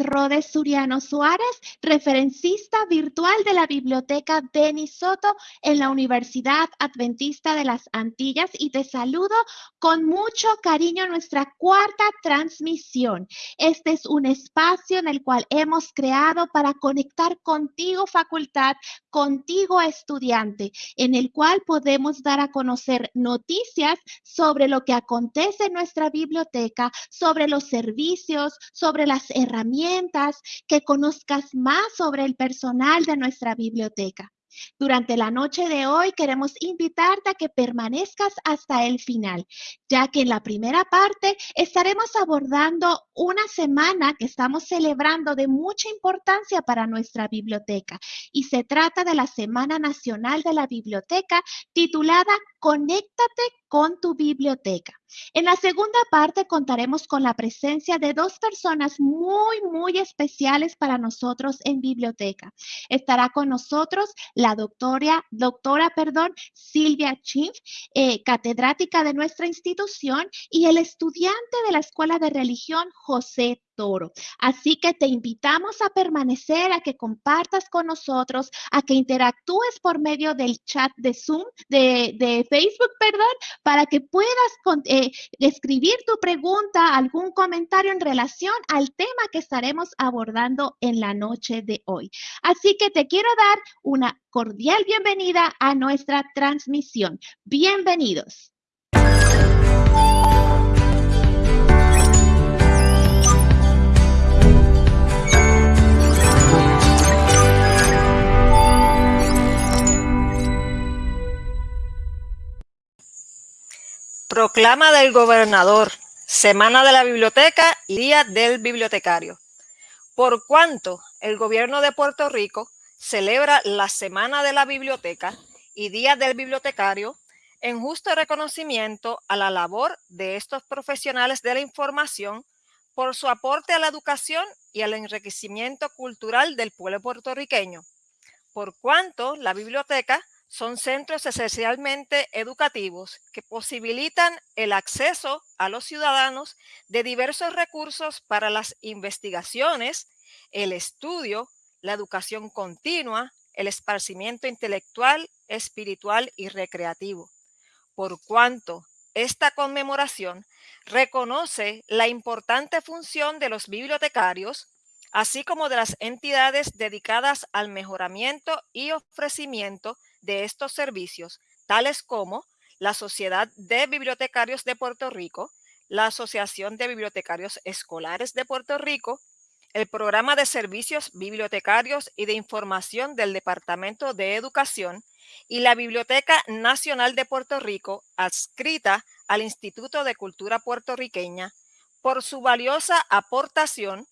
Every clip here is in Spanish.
Rodes Suriano Suárez, referencista virtual de la Biblioteca Denis Soto en la Universidad Adventista de las Antillas y te saludo con mucho cariño nuestra cuarta transmisión. Este es un espacio en el cual hemos creado para conectar contigo facultad, contigo estudiante, en el cual podemos dar a conocer noticias sobre lo que acontece en nuestra biblioteca, sobre los servicios, sobre las herramientas, que conozcas más sobre el personal de nuestra biblioteca. Durante la noche de hoy queremos invitarte a que permanezcas hasta el final, ya que en la primera parte estaremos abordando una semana que estamos celebrando de mucha importancia para nuestra biblioteca y se trata de la Semana Nacional de la Biblioteca titulada Conéctate con tu biblioteca. En la segunda parte contaremos con la presencia de dos personas muy, muy especiales para nosotros en biblioteca. Estará con nosotros la doctora, doctora perdón, Silvia Chinf, eh, catedrática de nuestra institución, y el estudiante de la Escuela de Religión, José Toro. Así que te invitamos a permanecer, a que compartas con nosotros, a que interactúes por medio del chat de Zoom, de, Facebook, perdón, para que puedas eh, escribir tu pregunta, algún comentario en relación al tema que estaremos abordando en la noche de hoy. Así que te quiero dar una cordial bienvenida a nuestra transmisión. Bienvenidos. Proclama del gobernador, Semana de la Biblioteca y Día del Bibliotecario. Por cuanto el gobierno de Puerto Rico celebra la Semana de la Biblioteca y Día del Bibliotecario en justo reconocimiento a la labor de estos profesionales de la información por su aporte a la educación y al enriquecimiento cultural del pueblo puertorriqueño. Por cuanto la biblioteca son centros esencialmente educativos que posibilitan el acceso a los ciudadanos de diversos recursos para las investigaciones, el estudio, la educación continua, el esparcimiento intelectual, espiritual y recreativo. Por cuanto esta conmemoración reconoce la importante función de los bibliotecarios, así como de las entidades dedicadas al mejoramiento y ofrecimiento de estos servicios, tales como la Sociedad de Bibliotecarios de Puerto Rico, la Asociación de Bibliotecarios Escolares de Puerto Rico, el Programa de Servicios Bibliotecarios y de Información del Departamento de Educación y la Biblioteca Nacional de Puerto Rico, adscrita al Instituto de Cultura Puertorriqueña, por su valiosa aportación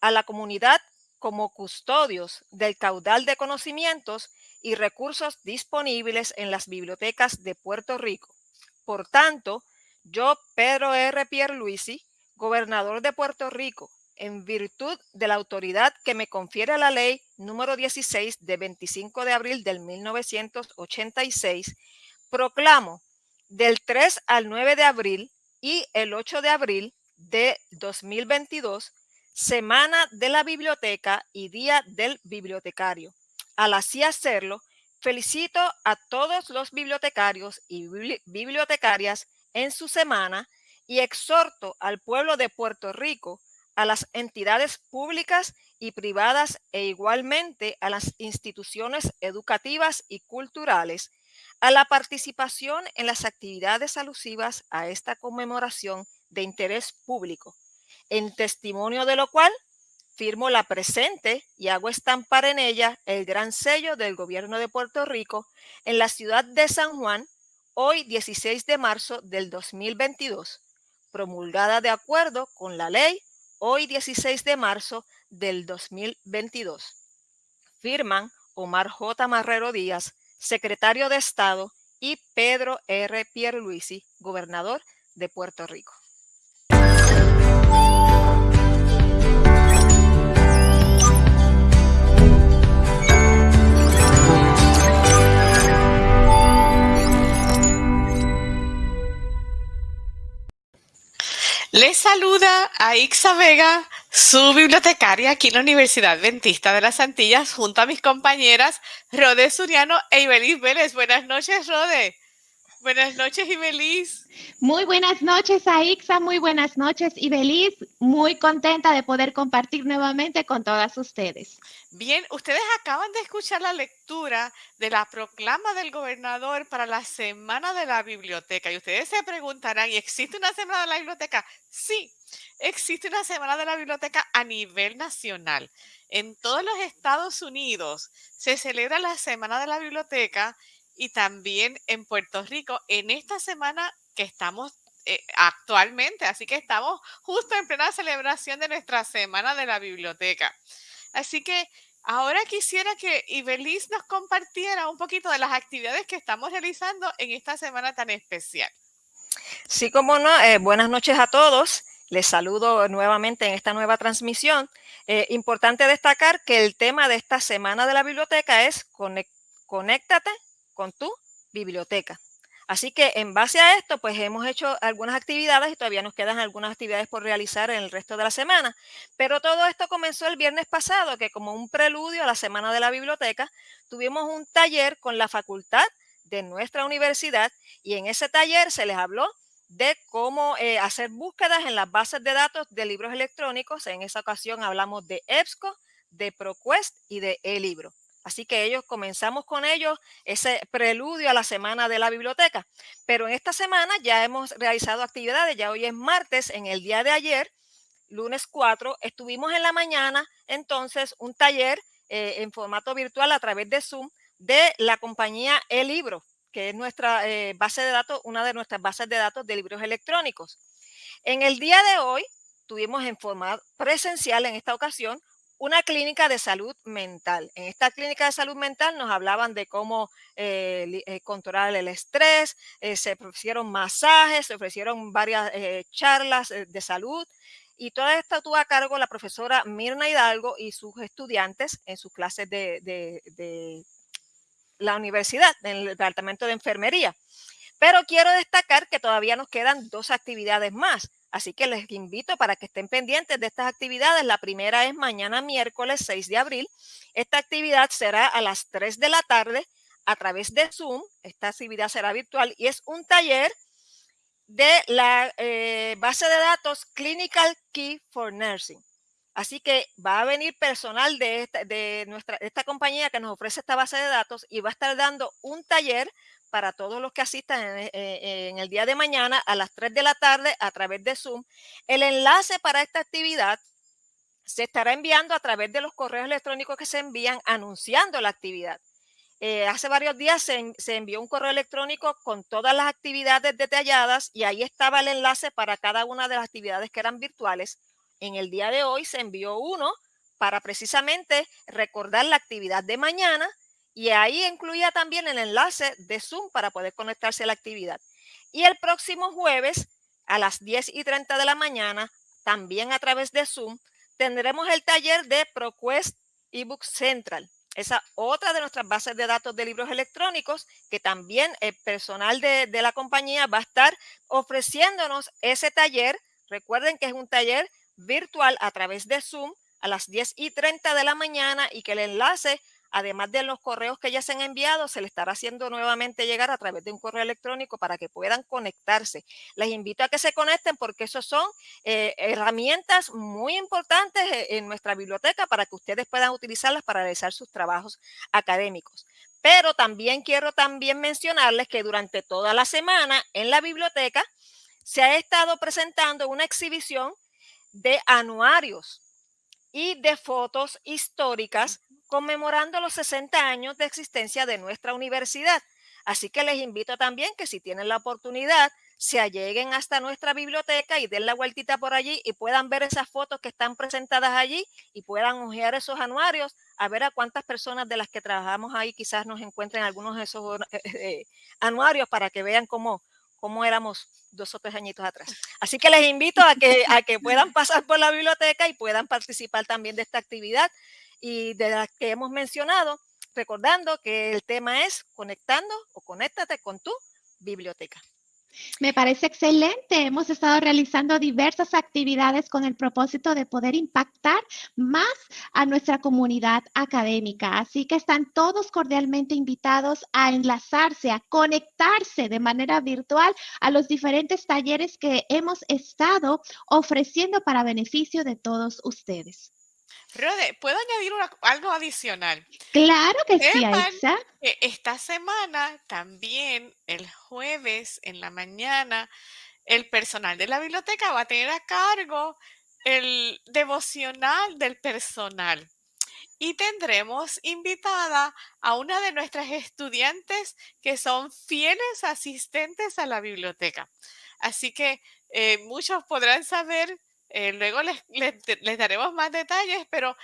a la comunidad como custodios del caudal de conocimientos y recursos disponibles en las bibliotecas de Puerto Rico. Por tanto, yo, Pedro R. Pierluisi, gobernador de Puerto Rico, en virtud de la autoridad que me confiere la ley número 16 de 25 de abril del 1986, proclamo del 3 al 9 de abril y el 8 de abril de 2022, Semana de la Biblioteca y Día del Bibliotecario al así hacerlo, felicito a todos los bibliotecarios y bibliotecarias en su semana y exhorto al pueblo de Puerto Rico, a las entidades públicas y privadas e igualmente a las instituciones educativas y culturales a la participación en las actividades alusivas a esta conmemoración de interés público, en testimonio de lo cual firmo la presente y hago estampar en ella el gran sello del gobierno de Puerto Rico en la ciudad de San Juan, hoy 16 de marzo del 2022, promulgada de acuerdo con la ley hoy 16 de marzo del 2022. Firman Omar J. Marrero Díaz, secretario de Estado, y Pedro R. Pierluisi, gobernador de Puerto Rico. Les saluda a Ixa Vega, su bibliotecaria aquí en la Universidad Adventista de las Antillas, junto a mis compañeras Rode Suriano e Ibeliz Vélez. Buenas noches, Rode. Buenas noches, Ibeliz. Muy buenas noches, Aixa. Muy buenas noches, Ibeliz. Muy contenta de poder compartir nuevamente con todas ustedes. Bien, ustedes acaban de escuchar la lectura de la proclama del gobernador para la Semana de la Biblioteca. Y ustedes se preguntarán, ¿y existe una Semana de la Biblioteca? Sí, existe una Semana de la Biblioteca a nivel nacional. En todos los Estados Unidos se celebra la Semana de la Biblioteca y también en Puerto Rico en esta semana que estamos eh, actualmente. Así que estamos justo en plena celebración de nuestra Semana de la Biblioteca. Así que ahora quisiera que Ibeliz nos compartiera un poquito de las actividades que estamos realizando en esta semana tan especial. Sí, como no, eh, buenas noches a todos. Les saludo nuevamente en esta nueva transmisión. Eh, importante destacar que el tema de esta semana de la biblioteca es conéctate con tu biblioteca. Así que en base a esto, pues hemos hecho algunas actividades y todavía nos quedan algunas actividades por realizar en el resto de la semana. Pero todo esto comenzó el viernes pasado, que como un preludio a la Semana de la Biblioteca, tuvimos un taller con la facultad de nuestra universidad y en ese taller se les habló de cómo eh, hacer búsquedas en las bases de datos de libros electrónicos. En esa ocasión hablamos de EBSCO, de ProQuest y de eLibro. Así que ellos comenzamos con ellos ese preludio a la semana de la biblioteca. Pero en esta semana ya hemos realizado actividades, ya hoy es martes, en el día de ayer, lunes 4, estuvimos en la mañana entonces un taller eh, en formato virtual a través de Zoom de la compañía El Libro, que es nuestra eh, base de datos, una de nuestras bases de datos de libros electrónicos. En el día de hoy tuvimos en forma presencial en esta ocasión una clínica de salud mental. En esta clínica de salud mental nos hablaban de cómo eh, eh, controlar el estrés, eh, se ofrecieron masajes, se ofrecieron varias charlas de salud y todo esto tuvo a cargo la profesora Mirna Hidalgo y sus estudiantes en sus clases de, de la universidad, en el departamento de enfermería. Pero quiero destacar que todavía nos quedan dos actividades más. Así que les invito para que estén pendientes de estas actividades. La primera es mañana miércoles 6 de abril. Esta actividad será a las 3 de la tarde a través de Zoom. Esta actividad será virtual y es un taller de la eh, base de datos Clinical Key for Nursing. Así que va a venir personal de esta, de nuestra, esta compañía que nos ofrece esta base de datos y va a estar dando un taller para todos los que asistan eh, eh, en, el día de mañana a las 3 de la tarde a través de Zoom. El enlace para esta actividad se estará enviando a través de los correos electrónicos que se envían anunciando la actividad. Eh, hace varios días se, se, envió un correo electrónico con todas las actividades detalladas y ahí estaba el enlace para cada una de las actividades que eran virtuales. En el día de hoy se envió uno para precisamente recordar la actividad de mañana y ahí incluía también el enlace de Zoom para poder conectarse a la actividad. Y el próximo jueves a las 10 y 30 de la mañana, también a través de Zoom, tendremos el taller de ProQuest eBook Central. Esa otra de nuestras bases de datos de libros electrónicos que también el personal de, de la compañía va a estar ofreciéndonos ese taller. Recuerden que es un taller virtual a través de Zoom a las 10 y 30 de la mañana y que el enlace además de los correos que ya se han enviado, se le estará haciendo nuevamente llegar a través de un correo electrónico para que puedan conectarse. Les invito a que se conecten porque esos son eh, herramientas muy importantes e, en nuestra biblioteca para que ustedes puedan utilizarlas para realizar sus trabajos académicos. Pero también quiero también mencionarles que durante toda la semana en la biblioteca se ha estado presentando una exhibición de anuarios y de fotos históricas conmemorando los 60 años de existencia de nuestra universidad. Así que les invito también que si tienen la oportunidad, se alleguen hasta nuestra biblioteca y den la vueltita por allí y puedan ver esas fotos que están presentadas allí y puedan hojear esos anuarios a ver a cuántas personas de las que trabajamos ahí quizás nos encuentren algunos de esos eh, eh, anuarios para que vean cómo, cómo éramos dos o tres añitos atrás. Así que les invito a que, a que puedan pasar por la biblioteca y puedan participar también de esta actividad y de las que hemos mencionado, recordando que el tema es conectando o conéctate con tu biblioteca. Me parece excelente. Hemos estado realizando diversas actividades con el propósito de poder impactar más a nuestra comunidad académica. Así que están todos cordialmente invitados a enlazarse, a conectarse de manera virtual a los diferentes talleres que hemos estado ofreciendo para beneficio de todos ustedes. Rode, ¿puedo añadir algo adicional? Claro que sí, Aixa. Esta semana también, el jueves en la mañana, el personal de la biblioteca va a tener a cargo el devocional del personal. Y tendremos invitada a una de nuestras estudiantes que son fieles asistentes a la biblioteca. Así que eh, muchos podrán saber eh, luego les, les, daremos más detalles, pero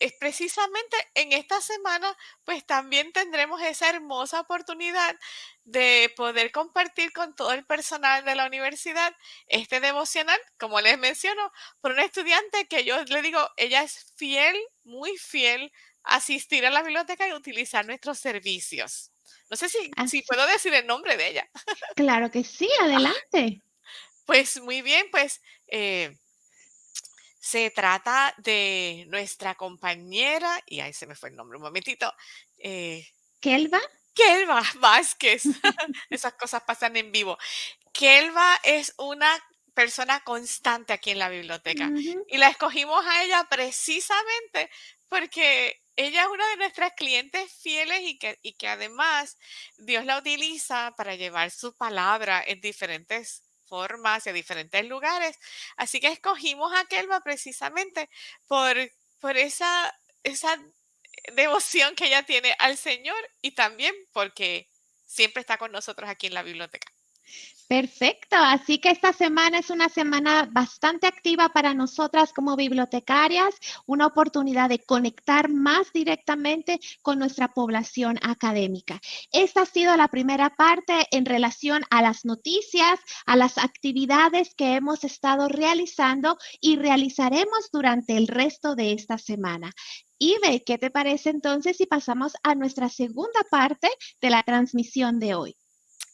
es precisamente en esta semana, pues también tendremos esa hermosa oportunidad de poder compartir con todo el personal de la universidad este devocional, como les menciono, por una estudiante que yo le digo, ella es fiel, muy fiel, a asistir a la biblioteca y utilizar nuestros servicios. No sé si, si puedo decir el nombre de ella. Claro que sí, adelante. Pues muy bien, pues eh, se trata de nuestra compañera, y ahí se me fue el nombre un momentito. Eh, Kelva. Kelva Vázquez. Esas cosas pasan en vivo. Kelva es una persona constante aquí en la biblioteca y la escogimos a ella precisamente porque ella es una de nuestras clientes fieles y que, y que además Dios la utiliza para llevar su palabra en diferentes formas a diferentes lugares. Así que escogimos a Kelva precisamente por, por esa, esa devoción que ella tiene al Señor y también porque siempre está con nosotros aquí en la biblioteca. Perfecto, así que esta semana es una semana bastante activa para nosotras como bibliotecarias, una oportunidad de conectar más directamente con nuestra población académica. Esta ha sido la primera parte en relación a las noticias, a las actividades que hemos estado realizando y realizaremos durante el resto de esta semana. Ibe, ¿qué te parece entonces si pasamos a nuestra segunda parte de la transmisión de hoy?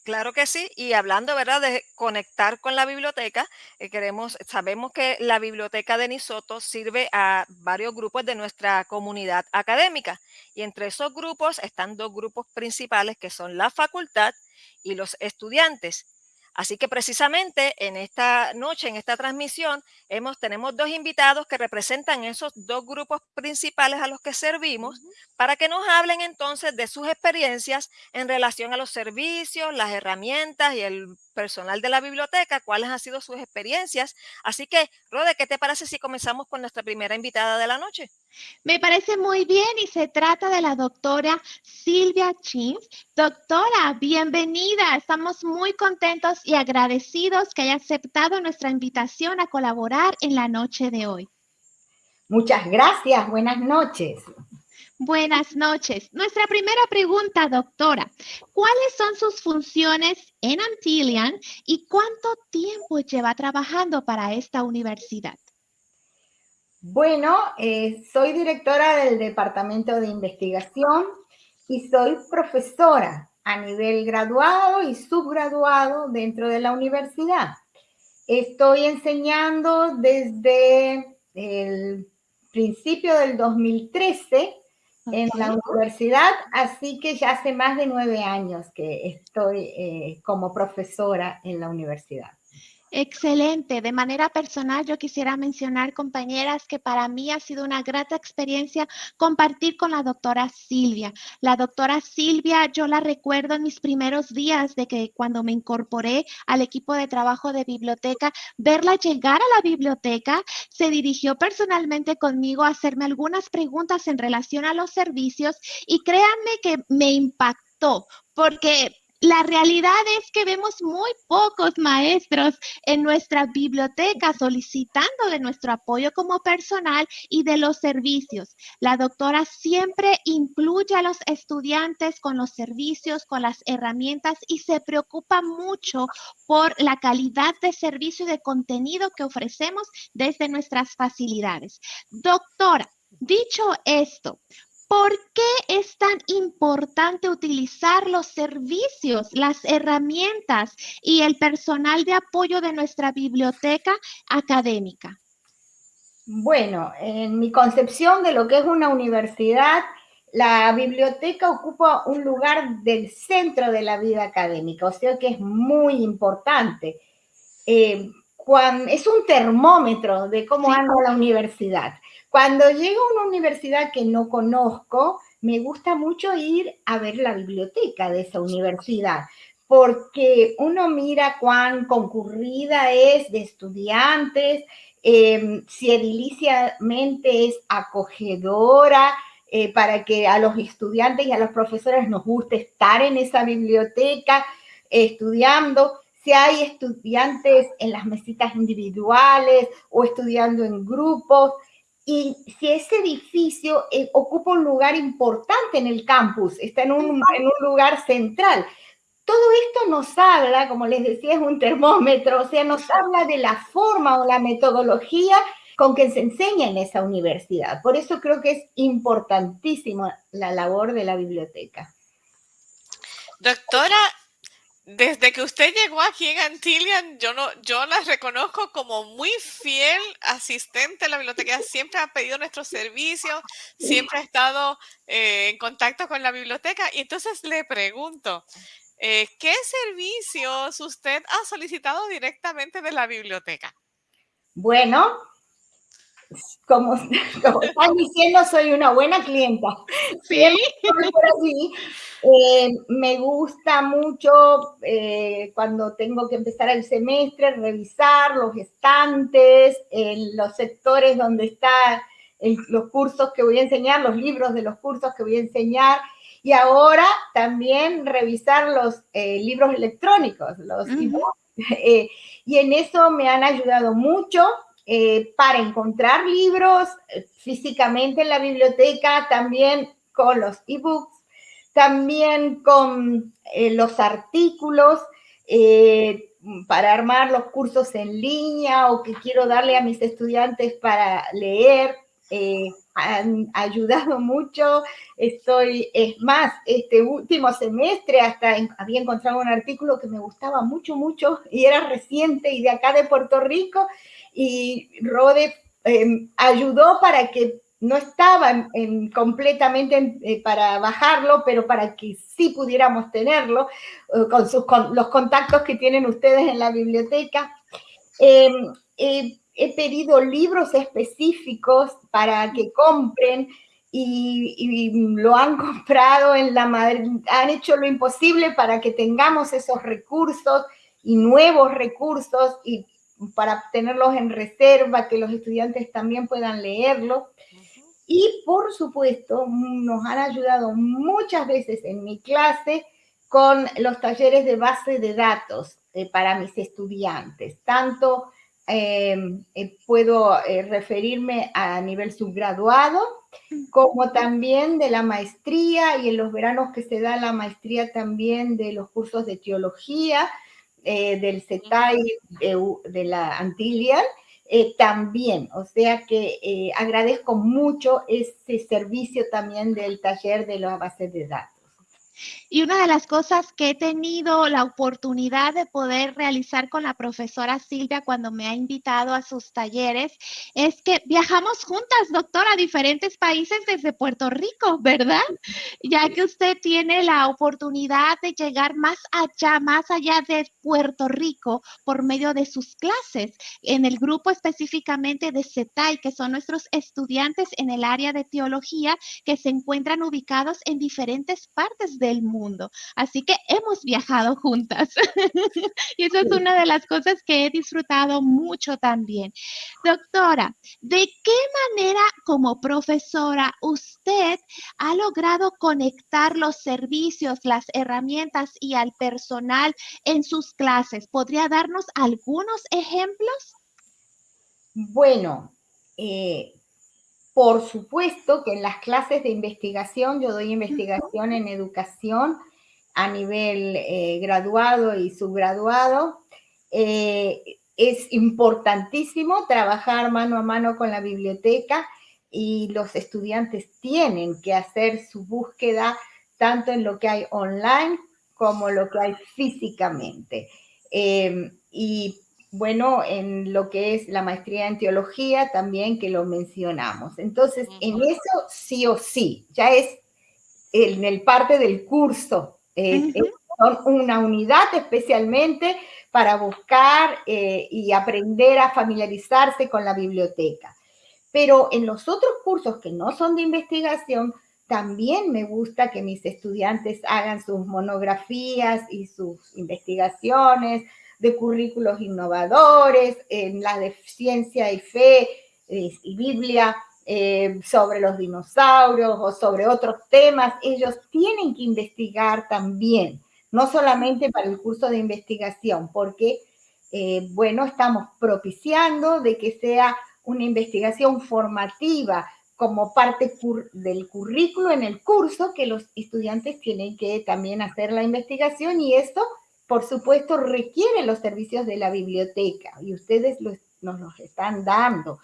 Claro que sí, y hablando, ¿verdad?, de conectar con la biblioteca, eh, queremos, sabemos que la biblioteca de Nisoto sirve a varios grupos de nuestra comunidad académica, y entre esos grupos están dos grupos principales que son la facultad y los estudiantes. Así que precisamente en esta noche, en esta transmisión, hemos, tenemos dos invitados que representan esos dos grupos principales a los que servimos para que nos hablen entonces de sus experiencias en relación a los servicios, las herramientas y el personal de la biblioteca, cuáles han sido sus experiencias. Así que, Rode, ¿qué te parece si comenzamos con nuestra primera invitada de la noche? Me parece muy bien y se trata de la doctora Silvia Chins. Doctora, bienvenida. Estamos muy contentos y agradecidos que haya aceptado nuestra invitación a colaborar en la noche de hoy. Muchas gracias. Buenas noches. Buenas noches. Nuestra primera pregunta, doctora. ¿Cuáles son sus funciones en Antillian y cuánto tiempo lleva trabajando para esta universidad? Bueno, eh, soy directora del Departamento de Investigación y soy profesora a nivel graduado y subgraduado dentro de la universidad. Estoy enseñando desde el principio del 2013 en la universidad, así que ya hace más de nueve años que estoy eh, como profesora en la universidad. Excelente. De manera personal, yo quisiera mencionar, compañeras, que para mí ha sido una grata experiencia compartir con la doctora Silvia. La doctora Silvia, yo la recuerdo en mis primeros días de que cuando me incorporé al equipo de trabajo de biblioteca, verla llegar a la biblioteca, se dirigió personalmente conmigo a hacerme algunas preguntas en relación a los servicios y créanme que me impactó porque la realidad es que vemos muy pocos maestros en nuestra biblioteca solicitando de nuestro apoyo como personal y de los servicios. La doctora siempre incluye a los estudiantes con los servicios, con las herramientas y se preocupa mucho por la calidad de servicio y de contenido que ofrecemos desde nuestras facilidades. Doctora, dicho esto, ¿Por qué es tan importante utilizar los servicios, las herramientas y el personal de apoyo de nuestra biblioteca académica? Bueno, en mi concepción de lo que es una universidad, la biblioteca ocupa un lugar del centro de la vida académica, o sea que es muy importante. Eh, es un termómetro de cómo anda la universidad. Cuando llego a una universidad que no conozco, me gusta mucho ir a ver la biblioteca de esa universidad, porque uno mira cuán concurrida es de estudiantes, eh, si ediliciamente es acogedora, eh, para que a los estudiantes y a los profesores nos guste estar en esa biblioteca estudiando, si hay estudiantes en las mesitas individuales o estudiando en grupos, y si ese edificio eh, ocupa un lugar importante en el campus, está en un, en un lugar central. Todo esto nos habla, como les decía, es un termómetro, o sea, nos habla de la forma o la metodología con que se enseña en esa universidad. Por eso creo que es importantísimo la labor de la biblioteca. Doctora, desde que usted llegó aquí en Antillian, yo, no, yo la reconozco como muy fiel asistente a la biblioteca. Siempre ha pedido nuestros servicios, siempre ha estado eh, en contacto con la biblioteca. Y entonces le pregunto, eh, ¿qué servicios usted ha solicitado directamente de la biblioteca? Bueno, como, están diciendo, soy una buena clienta. Sí. Eh, me gusta mucho eh, cuando tengo que empezar el semestre, revisar los estantes, en los sectores donde están los cursos que voy a enseñar, los libros de los cursos que voy a enseñar. Y ahora también revisar los eh, libros electrónicos, los y en eso me han ayudado mucho eh, para encontrar libros eh, físicamente en la biblioteca, también con los ebooks, también con eh, los artículos para armar los cursos en línea o que quiero darle a mis estudiantes para leer. han ayudado mucho. Estoy, es más, este último semestre hasta había encontrado un artículo que me gustaba mucho, mucho y era reciente y de acá de Puerto Rico y Rode em, ayudó para que no estaba completamente eh, para bajarlo, pero para que sí pudiéramos tenerlo eh, con, sus, los contactos que tienen ustedes en la biblioteca. Em, he pedido libros específicos para que compren y, y, lo han comprado en la han hecho lo imposible para que tengamos esos recursos y nuevos recursos y para tenerlos en reserva, que los estudiantes también puedan leerlo. Y por supuesto, nos han ayudado muchas veces en mi clase con los talleres de base de datos eh, para mis estudiantes. Tanto em, eh, puedo eh, referirme a nivel subgraduado, como también de la maestría y en los veranos que se da la maestría también de los cursos de teología, eh, del CETAI de, la Antillian, eh, también, o sea que eh, agradezco mucho ese servicio también del taller de las bases de datos. Y una de las cosas que he tenido la oportunidad de poder realizar con la profesora Silvia cuando me ha invitado a sus talleres es que viajamos juntas, doctora, a diferentes países desde Puerto Rico, ¿verdad? Ya que usted tiene la oportunidad de llegar más allá, más allá de Puerto Rico por medio de sus clases, en el grupo específicamente de CETAI, que son nuestros estudiantes en el área de teología que se encuentran ubicados en diferentes partes de mundo. Así que hemos viajado juntas. y eso es una de las cosas que he disfrutado mucho también. Doctora, ¿de qué manera como profesora usted ha logrado conectar los servicios, las herramientas y al personal en sus clases? ¿Podría darnos algunos ejemplos? Bueno, eh, por supuesto que en las clases de investigación, yo doy investigación en educación a nivel eh, graduado y subgraduado, eh, es importantísimo trabajar mano a mano con la biblioteca. y los estudiantes tienen que hacer su búsqueda tanto en lo que hay online como lo que hay físicamente. Em, y bueno, en lo que es la maestría en teología también que lo mencionamos. Entonces, en eso sí o sí, ya es en el parte del curso, eh, son una unidad especialmente para buscar eh, y aprender a familiarizarse con la biblioteca. Pero en los otros cursos que no son de investigación, también me gusta que mis estudiantes hagan sus monografías y sus investigaciones de currículos innovadores, en la de ciencia y fe eh, y Biblia, eh, sobre los dinosaurios o sobre otros temas, ellos tienen que investigar también, no solamente para el curso de investigación, porque, eh, bueno, estamos propiciando de que sea una investigación formativa, como parte del currículo en el curso que los estudiantes tienen que también hacer la investigación y esto, por supuesto, requiere los servicios de la biblioteca y ustedes nos los están dando.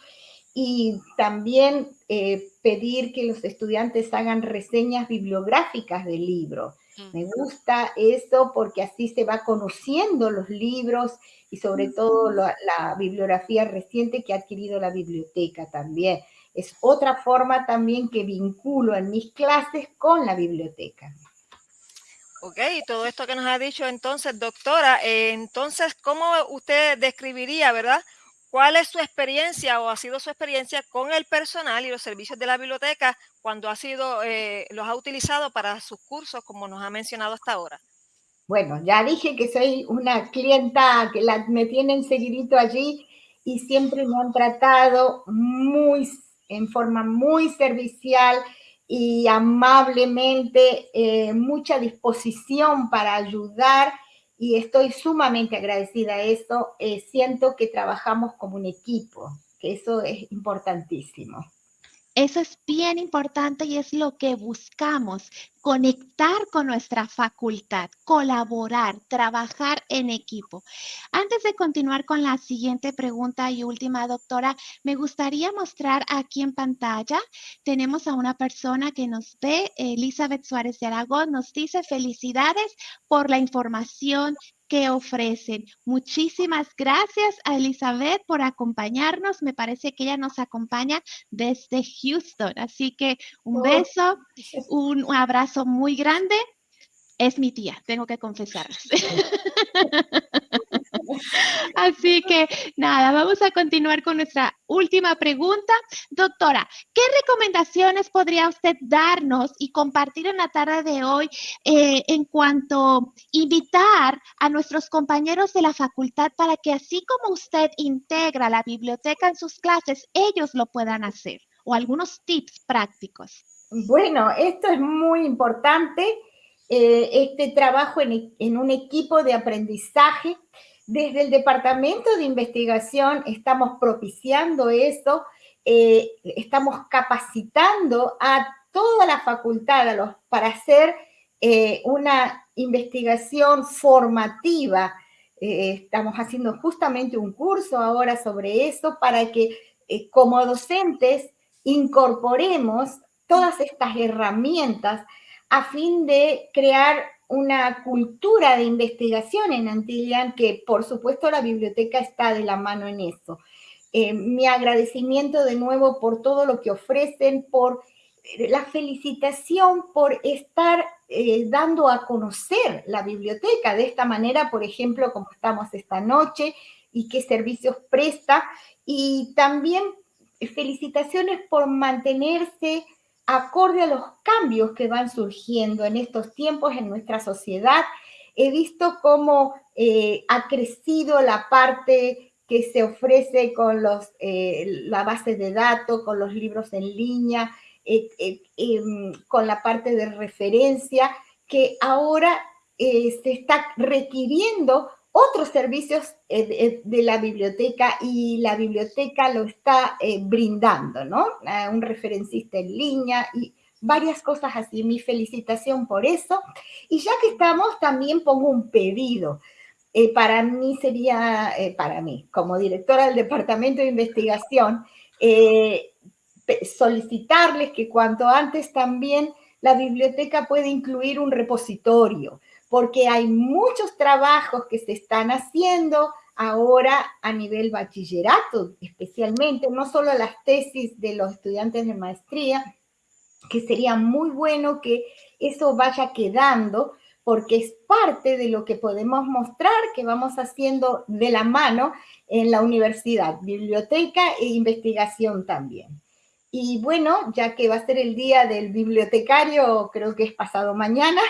Y también eh, pedir que los estudiantes hagan reseñas bibliográficas del libro. Me gusta eso porque así se va conociendo los libros y sobre todo la, la bibliografía reciente que ha adquirido la biblioteca también es otra forma también que vinculo en mis clases con la biblioteca. Ok, todo esto que nos ha dicho entonces, doctora, eh, entonces, ¿cómo usted describiría, verdad? ¿Cuál es su experiencia o ha sido su experiencia con el personal y los servicios de la biblioteca cuando ha sido, eh, los ha utilizado para sus cursos, como nos ha mencionado hasta ahora? Bueno, ya dije que soy una clienta que me tienen seguidito allí y siempre me han tratado muy en forma muy servicial y amablemente, eh, mucha disposición para ayudar y estoy sumamente agradecida a eso. Eh, siento que trabajamos como un equipo, que eso es importantísimo. Eso es bien importante y es lo que buscamos, conectar con nuestra facultad, colaborar, trabajar en equipo. Antes de continuar con la siguiente pregunta y última, doctora, me gustaría mostrar aquí en pantalla, tenemos a una persona que nos ve, Elizabeth Suárez de Aragón, nos dice felicidades por la información que ofrecen. Muchísimas gracias a Elizabeth por acompañarnos. Me parece que ella nos acompaña desde Houston. Así que un oh. beso, un, abrazo muy grande. Es mi tía, tengo que confesarles. Así que nada, vamos a continuar con nuestra última pregunta. Doctora, ¿qué recomendaciones podría usted darnos y compartir en la tarde de hoy eh, en cuanto invitar a nuestros compañeros de la facultad para que así como usted integra la biblioteca en sus clases, ellos lo puedan hacer? O algunos tips prácticos. Bueno, esto es muy importante, eh, este trabajo en un equipo de aprendizaje desde el Departamento de Investigación estamos propiciando esto, eh, estamos capacitando a toda la facultad para hacer eh, una investigación formativa. Eh, estamos haciendo justamente un curso ahora sobre eso para que como docentes incorporemos todas estas herramientas a fin de crear una cultura de investigación en Antillan, que por supuesto la biblioteca está de la mano en eso. Eh, mi agradecimiento de nuevo por todo lo que ofrecen, por eh, la felicitación por estar eh, dando a conocer la biblioteca de esta manera, por ejemplo, como estamos esta noche y qué servicios presta. Y también felicitaciones por mantenerse acorde a los cambios que van surgiendo en estos tiempos en nuestra sociedad, he visto cómo eh, ha crecido la parte que se ofrece con los, eh, la base de datos, con los libros en línea, eh, em, con la parte de referencia, que ahora se está requiriendo otros servicios eh, de, la biblioteca y la biblioteca lo está eh, brindando, ¿no? Un referencista en línea y varias cosas así. Mi felicitación por eso. Y ya que estamos, también pongo un pedido. Eh, para mí sería, para mí, como directora del Departamento de Investigación, solicitarles que cuanto antes también la biblioteca puede incluir un repositorio, porque hay muchos trabajos que se están haciendo ahora a nivel bachillerato, especialmente, no solo las tesis de los estudiantes de maestría, que sería muy bueno que eso vaya quedando, porque es parte de lo que podemos mostrar que vamos haciendo de la mano en la universidad, biblioteca e investigación también. Y bueno, ya que va a ser el día del bibliotecario, creo que es pasado mañana,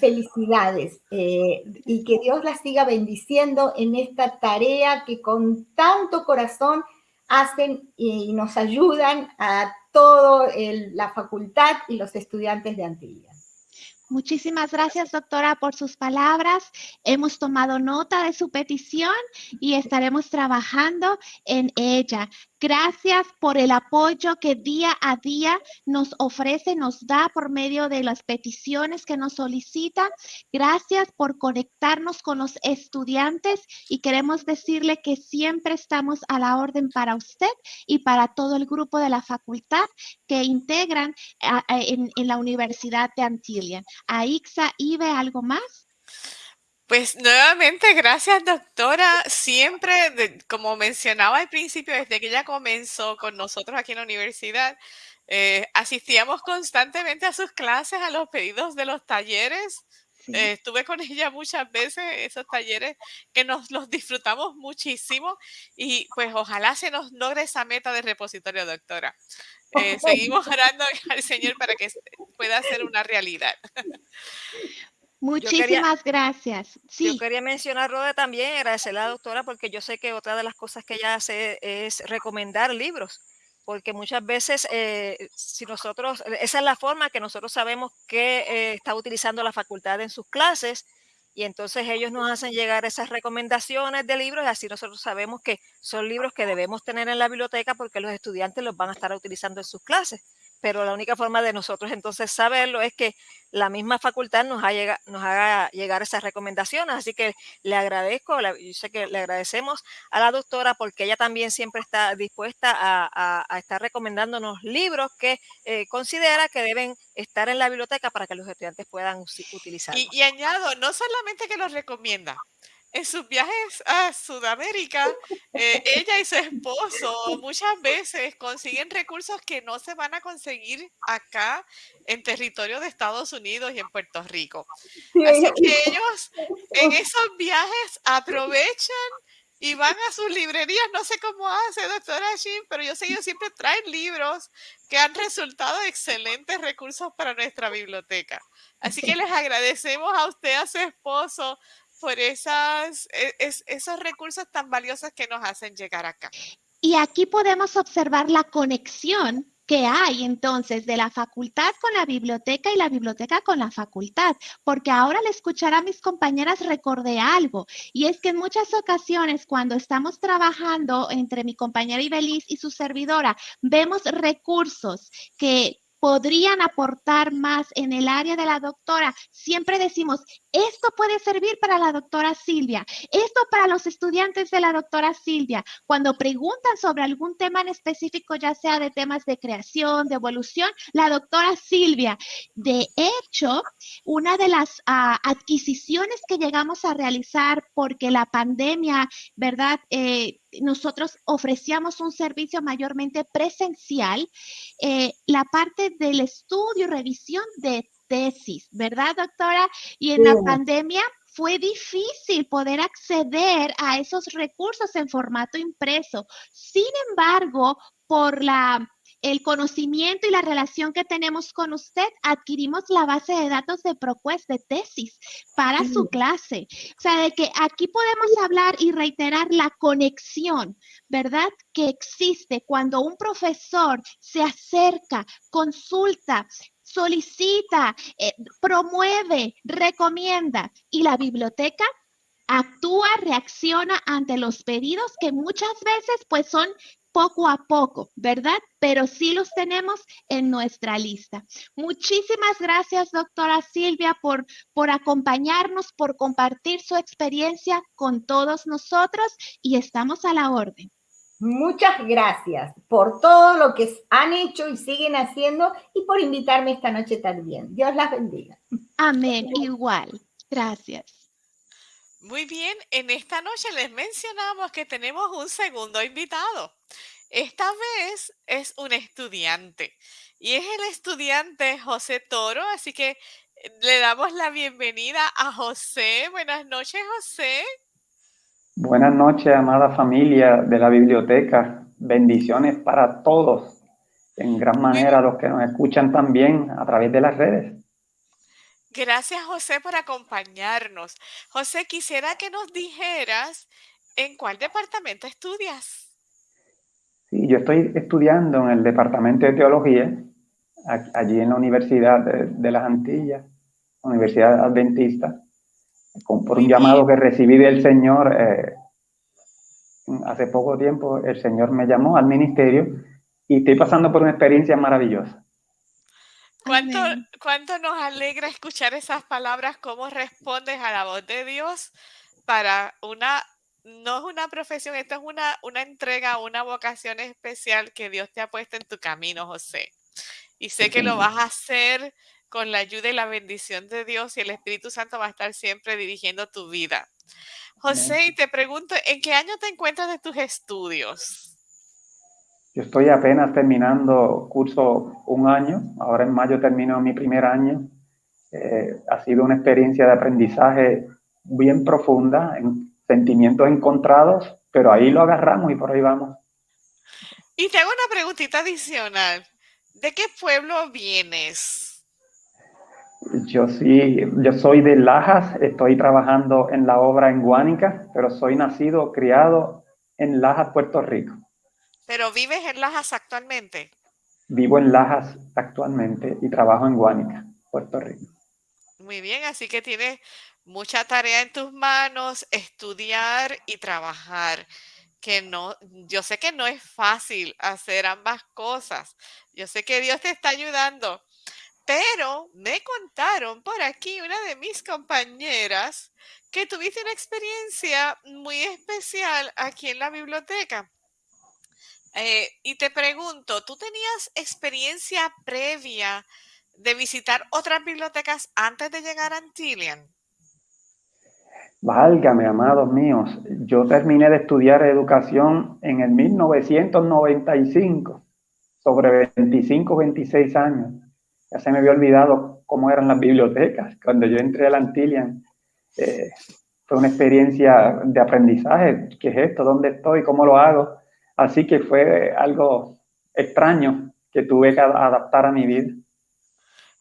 felicidades eh, y que Dios las siga bendiciendo en esta tarea que con tanto corazón hacen y nos ayudan a toda la facultad y los estudiantes de Antillas. Muchísimas gracias, doctora, por sus palabras. Hemos tomado nota de su petición y estaremos trabajando en ella. Gracias por el apoyo que día a día nos ofrece, nos da por medio de las peticiones que nos solicita. Gracias por conectarnos con los estudiantes y queremos decirle que siempre estamos a la orden para usted y para todo el grupo de la facultad que integran en, la Universidad de Antillia. Aixa, Ibe, ¿algo más? Pues nuevamente, gracias doctora. Siempre, como mencionaba al principio, desde que ella comenzó con nosotros aquí en la universidad, eh, asistíamos constantemente a sus clases, a los pedidos de los talleres. Eh, estuve con ella muchas veces, esos talleres que nos los disfrutamos muchísimo y pues ojalá se nos logre esa meta de repositorio, doctora. Eh, seguimos orando al Señor para que pueda ser una realidad. Muchísimas gracias. Sí. Yo quería mencionar, Rode, también, agradecerle a la doctora, porque yo sé que otra de las cosas que ella hace es recomendar libros, porque muchas veces, eh, si nosotros, esa es la forma que nosotros sabemos que eh, está utilizando la facultad en sus clases, y entonces ellos nos hacen llegar esas recomendaciones de libros y así nosotros sabemos que son libros que debemos tener en la biblioteca porque los estudiantes los van a estar utilizando en sus clases pero la única forma de nosotros entonces saberlo es que la misma facultad nos, nos haga llegar esas recomendaciones. Así que le agradezco, yo sé que le agradecemos a la doctora porque ella también siempre está dispuesta a, estar recomendándonos libros que eh, considera que deben estar en la biblioteca para que los estudiantes puedan utilizarlos. Y añado, no solamente que los recomienda, en sus viajes a Sudamérica, eh, ella y su esposo muchas veces consiguen recursos que no se van a conseguir acá en territorio de Estados Unidos y en Puerto Rico. Así que ellos en esos viajes aprovechan y van a sus librerías. No sé cómo hace, doctora Shin, pero yo sé que ellos siempre traen libros que han resultado excelentes recursos para nuestra biblioteca. Así que les agradecemos a usted, a su esposo, por esas, e, esos recursos tan valiosos que nos hacen llegar acá. Y aquí podemos observar la conexión que hay entonces de la facultad con la biblioteca y la biblioteca con la facultad, porque ahora al escuchar a mis compañeras recordé algo, y es que en muchas ocasiones cuando estamos trabajando entre mi compañera Ibeliz y su servidora, vemos recursos que podrían aportar más en el área de la doctora. Siempre decimos, esto puede servir para la doctora Silvia, esto para los estudiantes de la doctora Silvia. Cuando preguntan sobre algún tema en específico, ya sea de temas de creación, de evolución, la doctora Silvia. De hecho, una de las ah, adquisiciones que llegamos a realizar porque la pandemia, ¿verdad? Eh, nosotros ofrecíamos un servicio mayormente presencial, eh, la parte del estudio revisión de tesis, ¿verdad, doctora? Y en la pandemia fue difícil poder acceder a esos recursos en formato impreso. Sin embargo, por la el conocimiento y la relación que tenemos con usted, adquirimos la base de datos de ProQuest de tesis para su clase. O sea, de que aquí podemos hablar y reiterar la conexión, ¿verdad? Que existe cuando un profesor se acerca, consulta, solicita, eh, promueve, recomienda y la biblioteca actúa, reacciona ante los pedidos que muchas veces pues son poco a poco, ¿verdad? Pero sí los tenemos en nuestra lista. Muchísimas gracias, doctora Silvia, por, por acompañarnos, por compartir su experiencia con todos nosotros y estamos a la orden. Muchas gracias por todo lo que han hecho y siguen haciendo y por invitarme esta noche también. Dios las bendiga. Amén, igual. Gracias. Muy bien, en esta noche les mencionamos que tenemos un segundo invitado. Esta vez es un estudiante y es el estudiante José Toro, así que le damos la bienvenida a José. Buenas noches, José. Buenas noches, amada familia de la biblioteca. Bendiciones para todos, en gran manera los que nos escuchan también a través de las redes. Gracias, José, por acompañarnos. José, quisiera que nos dijeras en cuál departamento estudias. Sí, yo estoy estudiando en el departamento de teología, allí en la Universidad de, las Antillas, Universidad Adventista por un llamado que recibí del Señor eh, hace poco tiempo, el Señor me llamó al ministerio y estoy pasando por una experiencia maravillosa. ¿Cuánto, ¿Cuánto, nos alegra escuchar esas palabras? ¿Cómo respondes a la voz de Dios para una, no es una profesión, esto es una, una entrega, una vocación especial que Dios te ha puesto en tu camino, José? Y sé que lo vas a hacer con la ayuda y la bendición de Dios y el Espíritu Santo va a estar siempre dirigiendo tu vida. José, y te pregunto, ¿en qué año te encuentras de tus estudios? Yo estoy apenas terminando curso un año, ahora en mayo termino mi primer año. Eh, ha sido una experiencia de aprendizaje bien profunda, en sentimientos encontrados, pero ahí lo agarramos y por ahí vamos. Y te hago una preguntita adicional. ¿De qué pueblo vienes? Yo sí, yo soy de Lajas, estoy trabajando en la obra en Guánica, pero soy nacido, criado en Lajas, Puerto Rico. ¿Pero vives en Lajas actualmente? Vivo en Lajas actualmente y trabajo en Guánica, Puerto Rico. Muy bien, así que tienes mucha tarea en tus manos, estudiar y trabajar. Que no, yo sé que no es fácil hacer ambas cosas. Yo sé que Dios te está ayudando pero me contaron por aquí una de mis compañeras que tuviste una experiencia muy especial aquí en la biblioteca. Eh, y te pregunto, ¿tú tenías experiencia previa de visitar otras bibliotecas antes de llegar a Antillian? Válgame, amados míos, yo terminé de estudiar educación en el 1995, sobre 25, 26 años ya se me había olvidado cómo eran las bibliotecas. Cuando yo entré a la Antillian, eh, fue una experiencia de aprendizaje. ¿Qué es esto? ¿Dónde estoy? ¿Cómo lo hago? Así que fue algo extraño que tuve que adaptar a mi vida.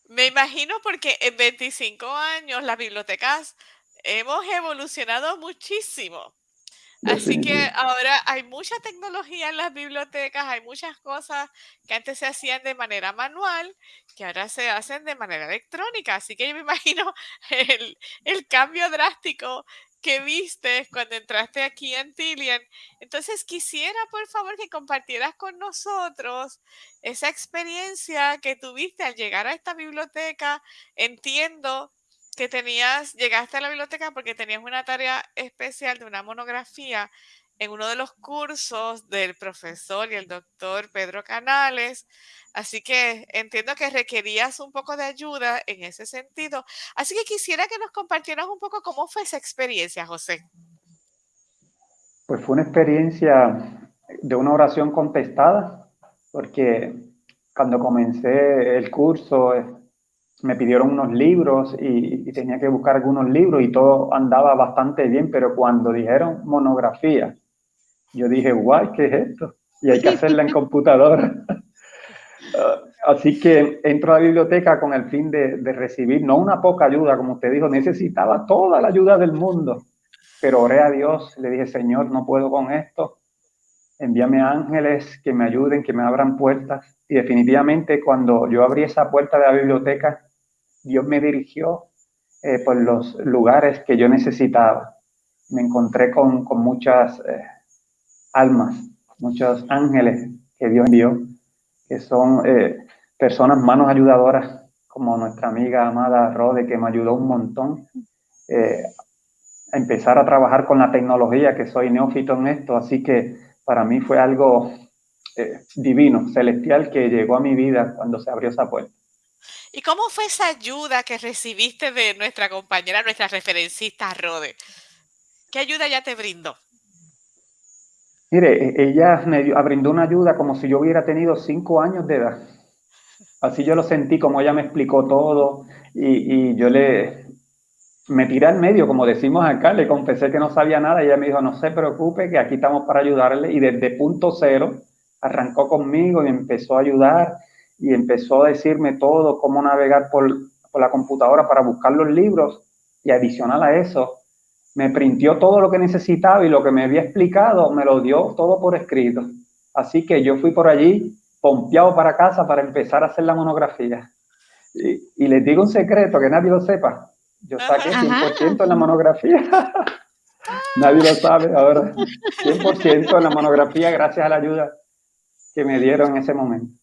Me imagino porque en 25 años las bibliotecas hemos evolucionado muchísimo. Así que ahora hay mucha tecnología en las bibliotecas, hay muchas cosas que antes se hacían de manera manual, que ahora se hacen de manera electrónica. Así que yo me imagino el, el cambio drástico que viste cuando entraste aquí en Tillian. Entonces quisiera, por favor, que compartieras con nosotros esa experiencia que tuviste al llegar a esta biblioteca. Entiendo que tenías, llegaste a la biblioteca porque tenías una tarea especial de una monografía en uno de los cursos del profesor y el doctor Pedro Canales. Así que entiendo que requerías un poco de ayuda en ese sentido. Así que quisiera que nos compartieras un poco cómo fue esa experiencia, José. Pues fue una experiencia de una oración contestada, porque cuando comencé el curso me pidieron unos libros y, tenía que buscar algunos libros y todo andaba bastante bien, pero cuando dijeron monografía, yo dije, guay, ¿qué es esto? Y hay que hacerla en computadora. así que entro a la biblioteca con el fin de, de, recibir, no una poca ayuda, como usted dijo, necesitaba toda la ayuda del mundo, pero oré a Dios, le dije, Señor, no puedo con esto, envíame ángeles que me ayuden, que me abran puertas. Y definitivamente cuando yo abrí esa puerta de la biblioteca, Dios me dirigió eh, por los lugares que yo necesitaba. Me encontré con, muchas eh, almas, muchos ángeles que Dios envió, que son eh, personas, manos ayudadoras, como nuestra amiga amada Rode, que me ayudó un montón a empezar a trabajar con la tecnología, que soy neófito en esto, así que para mí fue algo divino, celestial, que llegó a mi vida cuando se abrió esa puerta. ¿Y cómo fue esa ayuda que recibiste de nuestra compañera, nuestra referencista Rode? ¿Qué ayuda ya te brindó? Mire, e, ella me brindó una ayuda como si yo hubiera tenido cinco años de edad. Así yo lo sentí, como ella me explicó todo y, y yo le, me tiré al medio, como decimos acá, le confesé que no sabía nada y ella me dijo, no se preocupe, que aquí estamos para ayudarle. Y desde punto cero arrancó conmigo y empezó a ayudar y empezó a decirme todo, cómo navegar por, por la computadora para buscar los libros. Y adicional a eso, me printió todo lo que necesitaba y lo que me había explicado me lo dio todo por escrito. Así que yo fui por allí pompeado para casa para empezar a hacer la monografía. Y, y les digo un secreto que nadie lo sepa. Yo saqué 100% en la monografía. Nadie lo sabe ahora. 100% en la monografía gracias a la ayuda que me dieron en ese momento.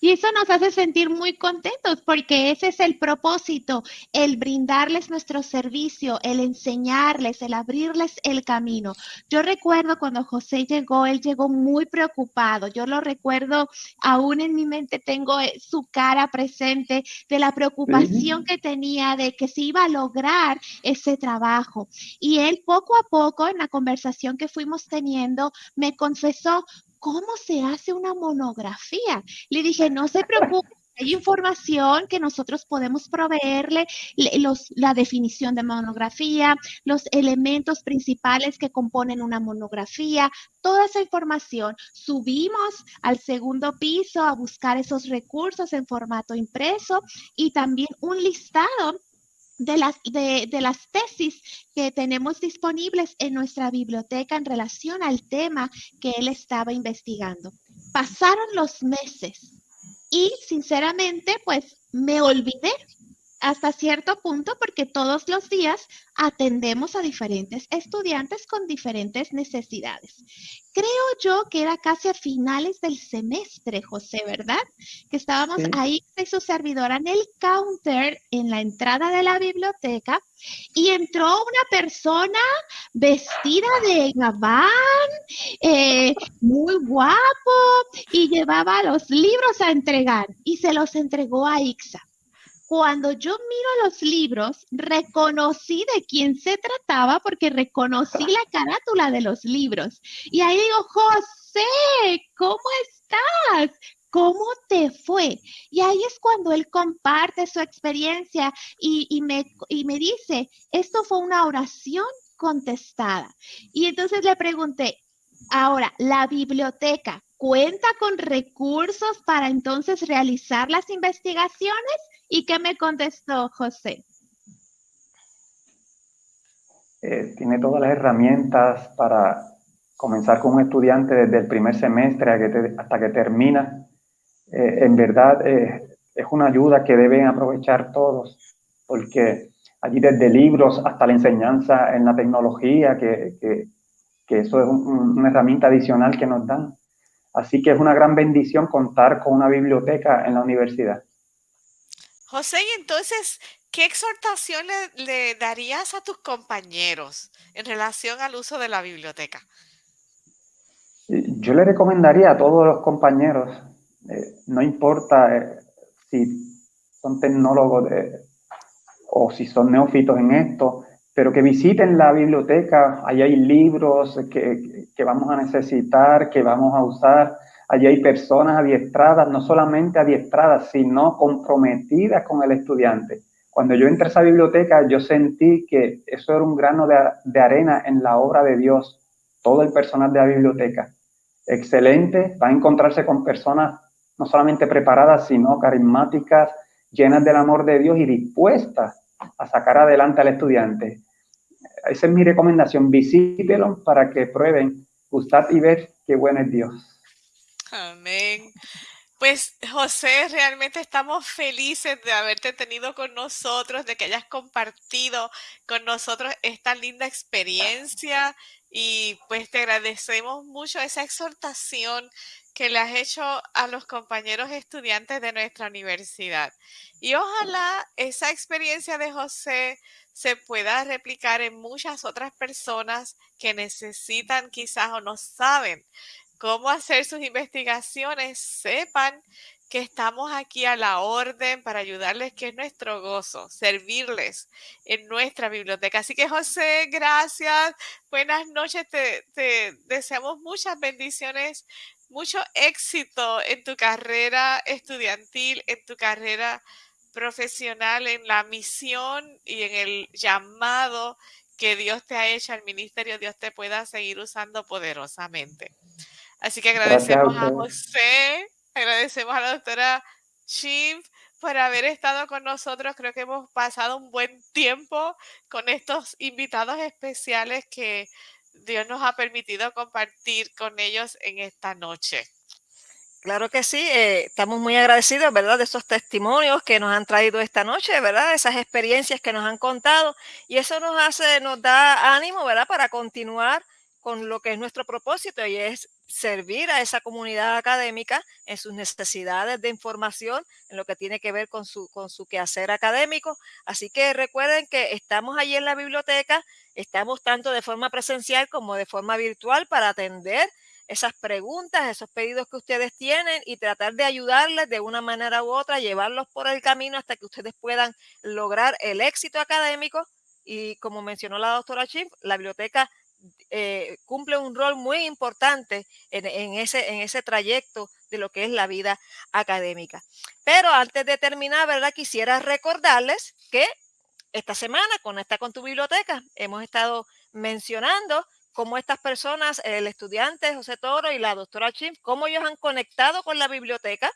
Y eso nos hace sentir muy contentos porque ese es el propósito, el brindarles nuestro servicio, el enseñarles, el abrirles el camino. Yo recuerdo cuando José llegó, él llegó muy preocupado. Yo lo recuerdo, aún en mi mente tengo eh, su cara presente de la preocupación que tenía de que se iba a lograr ese trabajo. Y él poco a poco en la conversación que fuimos teniendo me confesó, ¿cómo se hace una monografía? Le dije, no se preocupe. Hay información que nosotros podemos proveerle, la definición de monografía, los elementos principales que componen una monografía, toda esa información. Subimos al segundo piso a buscar esos recursos en formato impreso y también un listado de las, de, las tesis que tenemos disponibles en nuestra biblioteca en relación al tema que él estaba investigando. Pasaron los meses y sinceramente pues me olvidé hasta cierto punto porque todos los días atendemos a diferentes estudiantes con diferentes necesidades. Creo yo que era casi a finales del semestre, José, ¿verdad? Que estábamos ahí y su servidora en el counter en la entrada de la biblioteca y entró una persona vestida de gabán, eh, muy guapo, y llevaba los libros a entregar y se los entregó a Ixa cuando yo miro los libros, reconocí de quién se trataba porque reconocí la carátula de los libros. Y ahí digo, José, ¿cómo estás? ¿Cómo te fue? Y ahí es cuando él comparte su experiencia y, me, y me dice, esto fue una oración contestada. Y entonces le pregunté, ahora, la biblioteca cuenta con recursos para entonces realizar las investigaciones ¿Y qué me contestó José? Eh, tiene todas las herramientas para comenzar con un estudiante desde el primer semestre hasta que termina. Eh, en verdad eh, es una ayuda que deben aprovechar todos, porque allí desde libros hasta la enseñanza en la tecnología, que, eso es una herramienta adicional que nos dan. Así que es una gran bendición contar con una biblioteca en la universidad. José, y entonces, ¿qué exhortación le, darías a tus compañeros en relación al uso de la biblioteca? Yo le recomendaría a todos los compañeros, eh, no importa eh, si son tecnólogos o si son neófitos en esto, pero que visiten la biblioteca, ahí hay libros que, que vamos a necesitar, que vamos a usar, Allí hay personas adiestradas, no solamente adiestradas, sino comprometidas con el estudiante. Cuando yo entré a esa biblioteca, yo sentí que eso era un grano de, arena en la obra de Dios, todo el personal de la biblioteca. Excelente, va a encontrarse con personas no solamente preparadas, sino carismáticas, llenas del amor de Dios y dispuestas a sacar adelante al estudiante. Esa es mi recomendación, visítelo para que prueben, gustar y ver qué bueno es Dios. Amén. Pues José, realmente estamos felices de haberte tenido con nosotros, de que hayas compartido con nosotros esta linda experiencia y pues te agradecemos mucho esa exhortación que le has hecho a los compañeros estudiantes de nuestra universidad. Y ojalá esa experiencia de José se pueda replicar en muchas otras personas que necesitan quizás o no saben cómo hacer sus investigaciones, sepan que estamos aquí a la orden para ayudarles, que es nuestro gozo, servirles en nuestra biblioteca. Así que José, gracias, buenas noches, te, deseamos muchas bendiciones, mucho éxito en tu carrera estudiantil, en tu carrera profesional, en la misión y en el llamado que Dios te ha hecho al ministerio, Dios te pueda seguir usando poderosamente. Así que agradecemos a, José, agradecemos a la doctora Shiv por haber estado con nosotros. Creo que hemos pasado un buen tiempo con estos invitados especiales que Dios nos ha permitido compartir con ellos en esta noche. Claro que sí, eh, estamos muy agradecidos, ¿verdad? De esos testimonios que nos han traído esta noche, ¿verdad? Esas experiencias que nos han contado y eso nos hace, nos da ánimo, ¿verdad? Para continuar con lo que es nuestro propósito y es servir a esa comunidad académica en sus necesidades de información, en lo que tiene que ver con su, con su quehacer académico. Así que recuerden que estamos allí en la biblioteca, estamos tanto de forma presencial como de forma virtual para atender esas preguntas, esos pedidos que ustedes tienen y tratar de ayudarles de una manera u otra, llevarlos por el camino hasta que ustedes puedan lograr el éxito académico. Y como mencionó la doctora Chip, la biblioteca eh, cumple un rol muy importante en, ese, en ese trayecto de lo que es la vida académica. Pero antes de terminar, ¿verdad? Quisiera recordarles que esta semana, con esta con tu biblioteca, hemos estado mencionando cómo estas personas, el estudiante José Toro y la doctora Chim, cómo ellos han conectado con la biblioteca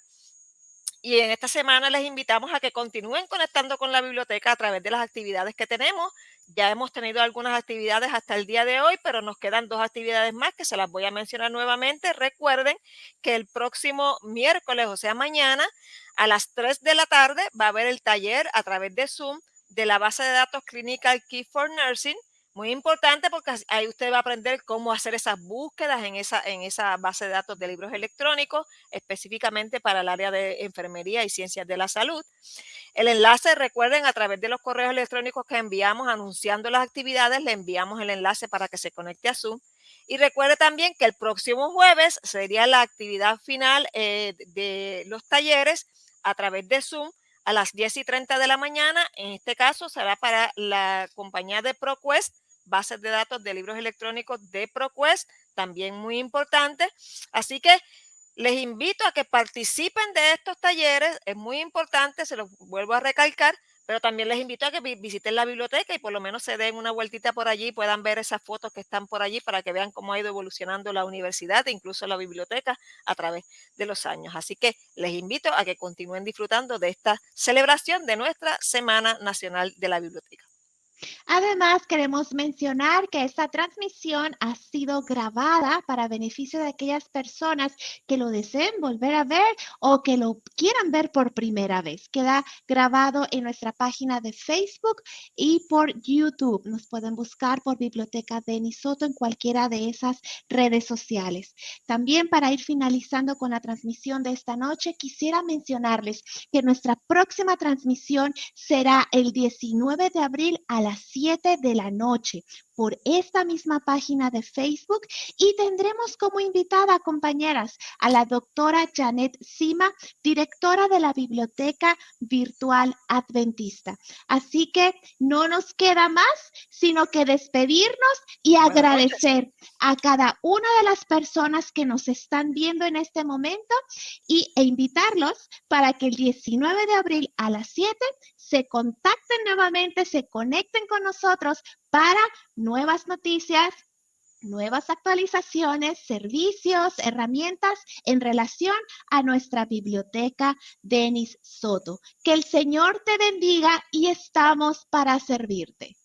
y en esta semana les invitamos a que continúen conectando con la biblioteca a través de las actividades que tenemos. Ya hemos tenido algunas actividades hasta el día de hoy, pero nos quedan dos actividades más que se las voy a mencionar nuevamente. Recuerden que el próximo miércoles, o sea, mañana, a las 3 de la tarde, va a haber el taller a través de Zoom de la base de datos Clinical Key for Nursing muy importante porque ahí usted va a aprender cómo hacer esas búsquedas en esa, en esa base de datos de libros electrónicos, específicamente para el área de enfermería y ciencias de la salud. El enlace, recuerden, a través de los correos electrónicos que enviamos anunciando las actividades, le enviamos el enlace para que se conecte a Zoom. Y recuerde también que el próximo jueves sería la actividad final eh, de los talleres a través de Zoom a las 10 y 30 de la mañana. En este caso será para la compañía de ProQuest bases de datos de libros electrónicos de ProQuest, también muy importante. Así que les invito a que participen de estos talleres, es muy importante, se los vuelvo a recalcar, pero también les invito a que visiten la biblioteca y por lo menos se den una vueltita por allí, puedan ver esas fotos que están por allí para que vean cómo ha ido evolucionando la universidad e incluso la biblioteca a través de los años. Así que les invito a que continúen disfrutando de esta celebración de nuestra Semana Nacional de la Biblioteca. Además, queremos mencionar que esta transmisión ha sido grabada para beneficio de aquellas personas que lo deseen volver a ver o que lo quieran ver por primera vez. Queda grabado en nuestra página de Facebook y por YouTube. Nos pueden buscar por Biblioteca Denis Soto en cualquiera de esas redes sociales. También para ir finalizando con la transmisión de esta noche, quisiera mencionarles que nuestra próxima transmisión será el 19 de abril a las 7 de la noche por esta misma página de Facebook y tendremos como invitada, compañeras, a la doctora Janet Sima, directora de la Biblioteca Virtual Adventista. Así que no nos queda más sino que despedirnos y agradecer a cada una de las personas que nos están viendo en este momento y, e invitarlos para que el 19 de abril a las 7 se contacten nuevamente, se conecten con nosotros para nuevas noticias, nuevas actualizaciones, servicios, herramientas en relación a nuestra biblioteca Denis Soto. Que el Señor te bendiga y estamos para servirte.